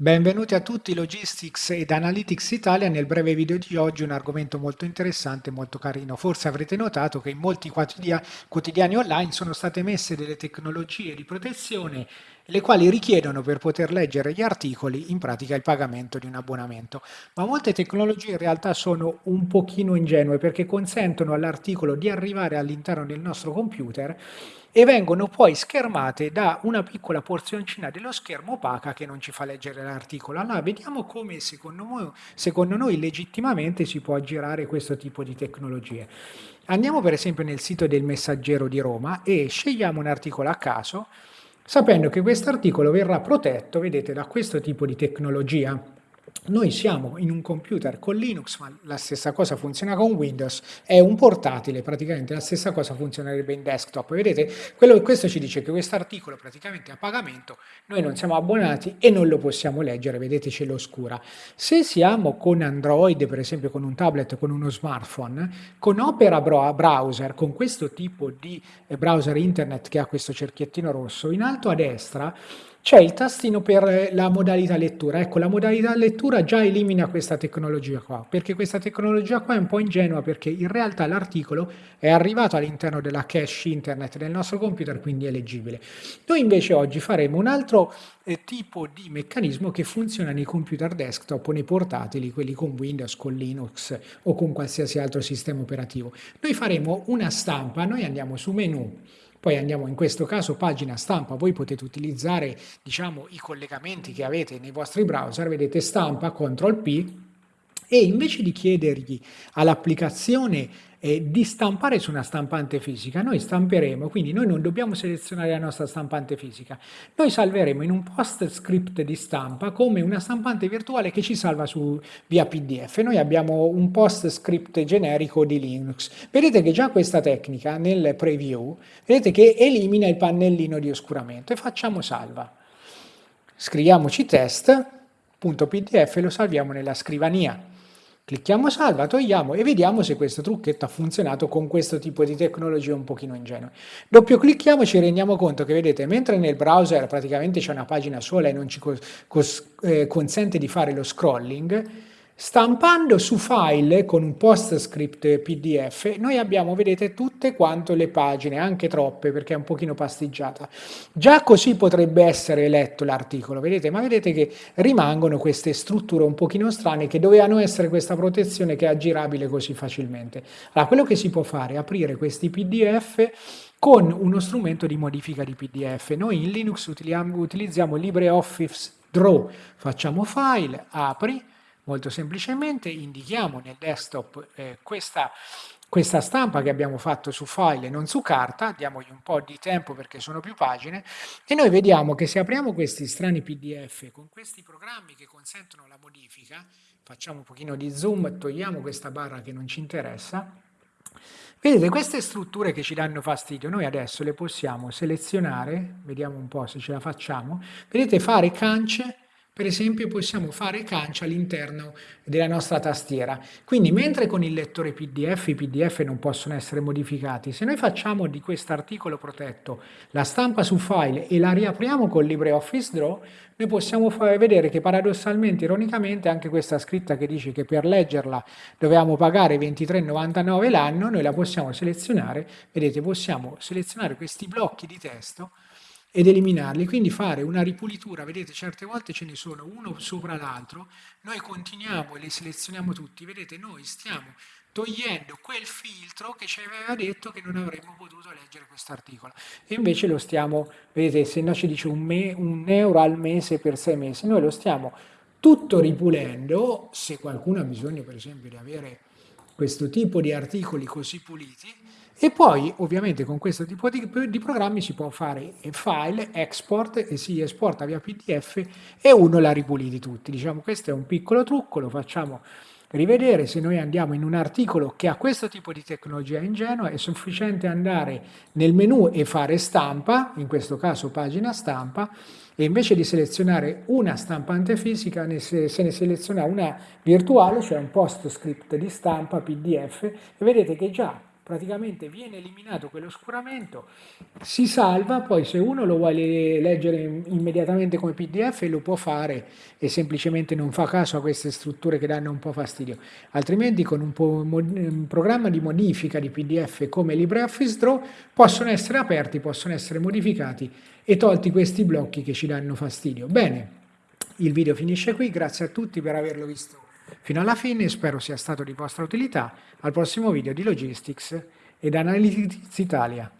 Benvenuti a tutti Logistics ed Analytics Italia. Nel breve video di oggi un argomento molto interessante, molto carino. Forse avrete notato che in molti quotidiani online sono state messe delle tecnologie di protezione le quali richiedono per poter leggere gli articoli in pratica il pagamento di un abbonamento. Ma molte tecnologie in realtà sono un pochino ingenue perché consentono all'articolo di arrivare all'interno del nostro computer e vengono poi schermate da una piccola porzioncina dello schermo opaca che non ci fa leggere l'articolo. Allora vediamo come secondo noi, secondo noi legittimamente si può aggirare questo tipo di tecnologie. Andiamo per esempio nel sito del Messaggero di Roma e scegliamo un articolo a caso sapendo che questo articolo verrà protetto, vedete, da questo tipo di tecnologia noi siamo in un computer con Linux, ma la stessa cosa funziona con Windows, è un portatile, praticamente la stessa cosa funzionerebbe in desktop. Vedete, quello, questo ci dice che questo articolo praticamente è a pagamento, noi non siamo abbonati e non lo possiamo leggere, vedete ce l'oscura. Se siamo con Android, per esempio con un tablet, con uno smartphone, con Opera Browser, con questo tipo di eh, browser internet che ha questo cerchiettino rosso, in alto a destra c'è il tastino per la modalità lettura. Ecco, la modalità lettura già elimina questa tecnologia qua, perché questa tecnologia qua è un po' ingenua, perché in realtà l'articolo è arrivato all'interno della cache internet del nostro computer, quindi è leggibile. Noi invece oggi faremo un altro eh, tipo di meccanismo che funziona nei computer desktop o nei portatili, quelli con Windows, con Linux o con qualsiasi altro sistema operativo. Noi faremo una stampa, noi andiamo su menu, poi andiamo in questo caso pagina stampa, voi potete utilizzare diciamo, i collegamenti che avete nei vostri browser, vedete stampa, CTRL P, e invece di chiedergli all'applicazione eh, di stampare su una stampante fisica, noi stamperemo, quindi noi non dobbiamo selezionare la nostra stampante fisica, noi salveremo in un post script di stampa come una stampante virtuale che ci salva su, via PDF. Noi abbiamo un post script generico di Linux. Vedete che già questa tecnica nel preview, vedete che elimina il pannellino di oscuramento e facciamo salva. Scriviamoci test.pdf e lo salviamo nella scrivania. Clicchiamo salva, togliamo e vediamo se questo trucchetto ha funzionato con questo tipo di tecnologia un pochino ingenue. Doppio clicchiamo e ci rendiamo conto che vedete, mentre nel browser praticamente c'è una pagina sola e non ci eh, consente di fare lo scrolling, Stampando su file con un PostScript PDF noi abbiamo, vedete, tutte quante le pagine, anche troppe perché è un pochino pastiggiata. Già così potrebbe essere letto l'articolo, vedete, ma vedete che rimangono queste strutture un pochino strane che dovevano essere questa protezione che è aggirabile così facilmente. Allora, quello che si può fare è aprire questi PDF con uno strumento di modifica di PDF. Noi in Linux utilizziamo LibreOffice Draw, facciamo file, apri, Molto semplicemente indichiamo nel desktop eh, questa, questa stampa che abbiamo fatto su file e non su carta, diamogli un po' di tempo perché sono più pagine, e noi vediamo che se apriamo questi strani PDF con questi programmi che consentono la modifica, facciamo un pochino di zoom, togliamo questa barra che non ci interessa, vedete queste strutture che ci danno fastidio, noi adesso le possiamo selezionare, vediamo un po' se ce la facciamo, vedete fare cance, per esempio possiamo fare cancia all'interno della nostra tastiera. Quindi mentre con il lettore PDF i PDF non possono essere modificati, se noi facciamo di questo articolo protetto la stampa su file e la riapriamo con LibreOffice Draw, noi possiamo vedere che paradossalmente, ironicamente, anche questa scritta che dice che per leggerla dobbiamo pagare 23,99 l'anno, noi la possiamo selezionare, vedete, possiamo selezionare questi blocchi di testo ed eliminarli, quindi fare una ripulitura, vedete certe volte ce ne sono uno sopra l'altro, noi continuiamo e li selezioniamo tutti, vedete noi stiamo togliendo quel filtro che ci aveva detto che non avremmo potuto leggere questo articolo e invece lo stiamo, vedete se no ci dice un, me, un euro al mese per sei mesi, noi lo stiamo tutto ripulendo, se qualcuno ha bisogno per esempio di avere questo tipo di articoli così puliti, e poi ovviamente con questo tipo di, di, programmi si può fare file, export e si esporta via PDF e uno la ripuliti tutti. Diciamo questo è un piccolo trucco, lo facciamo rivedere. Se noi andiamo in un articolo che ha questo tipo di tecnologia ingenua è sufficiente andare nel menu e fare stampa, in questo caso pagina stampa, e invece di selezionare una stampante fisica se ne seleziona una virtuale, cioè un post script di stampa PDF e vedete che già praticamente viene eliminato quell'oscuramento, si salva, poi se uno lo vuole leggere immediatamente come PDF lo può fare e semplicemente non fa caso a queste strutture che danno un po' fastidio, altrimenti con un, un programma di modifica di PDF come LibreOffice Draw possono essere aperti, possono essere modificati e tolti questi blocchi che ci danno fastidio. Bene, il video finisce qui, grazie a tutti per averlo visto fino alla fine, spero sia stato di vostra utilità. Al prossimo video di Logistics ed Analytics Italia.